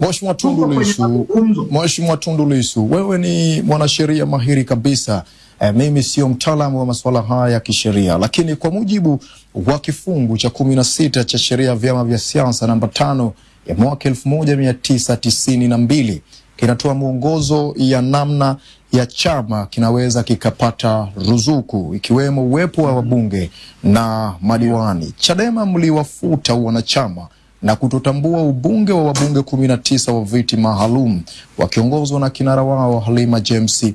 Mheshimiwa Tundu Lissu. Mheshimiwa Tundu Lissu, wewe ni mwanasheria mahiri kabisa. E, mimi sio mtaalamu wa masuala haya ya kisheria, lakini kwa mujibu wa kifungu cha kumi na sita cha sheria ya vyama vya siasa namba tano ya mwaka elfu moja mia tisa tisini na mbili kinatoa mwongozo ya namna ya chama kinaweza kikapata ruzuku ikiwemo uwepo wa wabunge na madiwani. Chadema mliwafuta wanachama na kutotambua ubunge wa wabunge kumi na tisa wa viti maalum wakiongozwa na kinara wao Halima James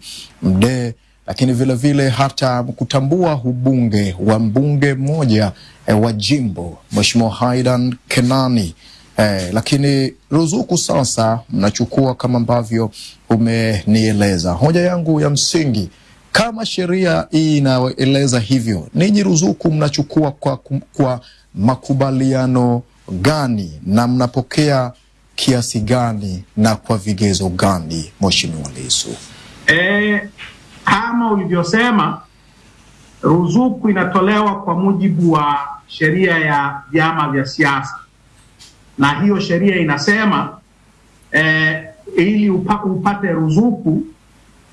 Mdee, lakini vile vile hata kutambua ubunge wa mbunge mmoja eh, wa jimbo Mheshimiwa Haidan Kenani. Eh, lakini ruzuku sasa mnachukua kama ambavyo umenieleza. Hoja yangu ya msingi, kama sheria hii inaeleza hivyo, ninyi ruzuku mnachukua kwa, kwa makubaliano gani na mnapokea kiasi gani na kwa vigezo gani, Mheshimiwa Lissu? E, kama ulivyosema ruzuku inatolewa kwa mujibu wa sheria ya vyama vya siasa, na hiyo sheria inasema e, ili upa, upate ruzuku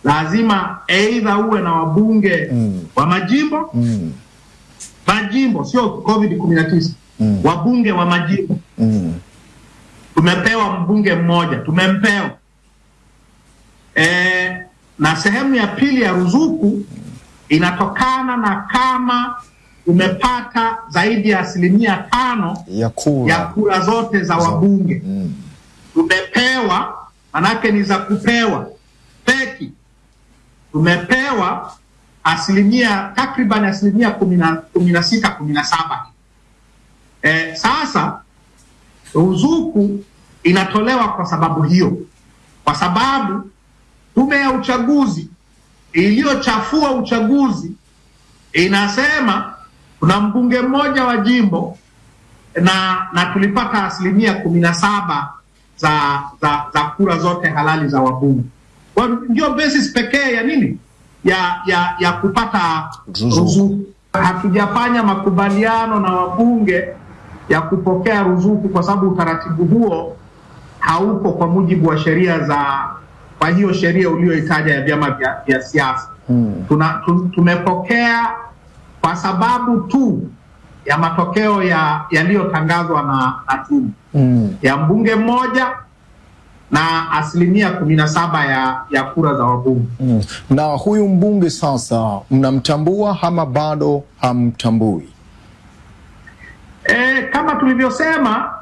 lazima aidha uwe na wabunge Mm. wa majimbo Mm, majimbo, sio COVID 19 Mm. wabunge wa majimbo. mm, Tumepewa mbunge mmoja, tumempewa e, na sehemu ya pili ya ruzuku inatokana na kama umepata zaidi ya asilimia tano ya kura. ya kura zote za wabunge. Mm, Tumepewa manake ni za kupewa peki, tumepewa asilimia takriban asilimia kumi na- sita kumi na saba. E, sasa ruzuku inatolewa kwa sababu hiyo, kwa sababu tume ya uchaguzi iliyochafua uchaguzi inasema kuna mbunge mmoja wa jimbo na na tulipata asilimia kumi na saba za, za za kura zote halali za wabunge. Kwa ndio basis pekee ya nini ya ya ya kupata Ruzuku. Hatujafanya makubaliano na wabunge ya kupokea ruzuku kwa sababu utaratibu huo hauko kwa mujibu wa sheria za kwa hiyo sheria uliyoitaja ya vyama vya, vya siasa hmm. tuna, tumepokea kwa sababu tu ya matokeo ya yaliyotangazwa na, na tume mm. ya mbunge mmoja na asilimia kumi na saba ya, ya kura za wabunge. Mm. Na huyu mbunge sasa mnamtambua ama bado hamtambui? Kama tulivyosema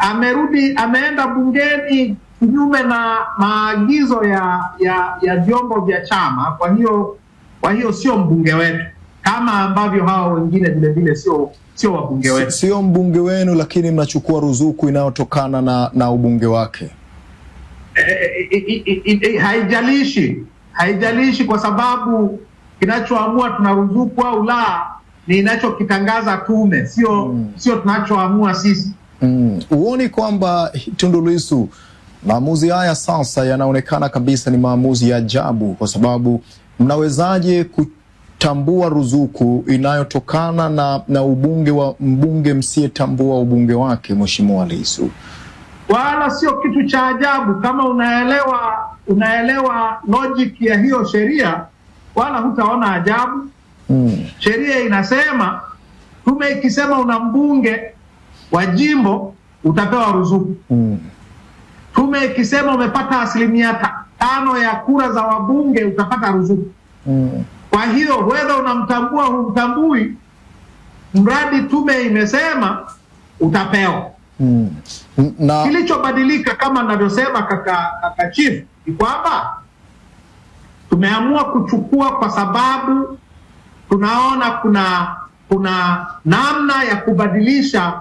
amerudi ameenda bungeni kinyume na maagizo ya ya ya vyombo vya chama. Kwa hiyo kwa hiyo sio mbunge wetu kama ambavyo hawa wengine vilevile vile sio sio wabunge wetu. Sio mbunge wenu, lakini mnachukua ruzuku inayotokana na, na ubunge wake. E, e, e, e, haijalishi haijalishi kwa sababu kinachoamua tuna ruzuku au la ni inachokitangaza tume, sio Mm. sio tunachoamua sisi. Mm. Huoni kwamba Tundu Lissu maamuzi haya sasa yanaonekana kabisa ni maamuzi ya ajabu, kwa sababu mnawezaje kutambua ruzuku inayotokana na, na ubunge wa mbunge msiyetambua ubunge wake, Mheshimiwa Lissu? wala sio kitu cha ajabu. Kama unaelewa unaelewa logic ya hiyo sheria, wala hutaona ajabu. Sheria inasema, tume ikisema una mbunge wa jimbo utapewa ruzuku. Mm. Tume ikisema umepata asilimia tano ya kura za wabunge utapata ruzuku. Mm. Kwa hiyo wedha unamtambua humtambui, mradi tume imesema utapewa. Mm. Na Kilichobadilika kama navyosema kaka, kaka chief ni kwamba tumeamua kuchukua kwa sababu tunaona kuna kuna namna ya kubadilisha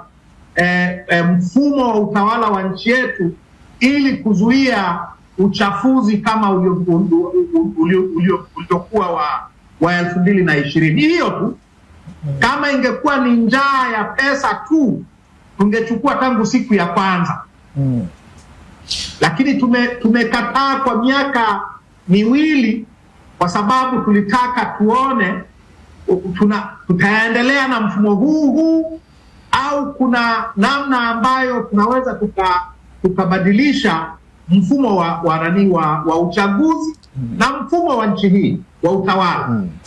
eh, eh, mfumo wa utawala wa nchi yetu ili kuzuia uchafuzi kama ulio- ulio- ulio- ulio- uliokuwa wa wa elfu mbili na ishirini. Hiyo tu, kama ingekuwa ni njaa ya pesa tu tungechukua tangu siku ya kwanza mm. lakini tume, tumekataa kwa miaka miwili kwa sababu tulitaka tuone tuna, tutaendelea na mfumo huu huu au kuna namna ambayo tunaweza tuka tukabadilisha mfumo wa wa, wa, wa uchaguzi mm. na mfumo wa nchi hii wa utawala Mm.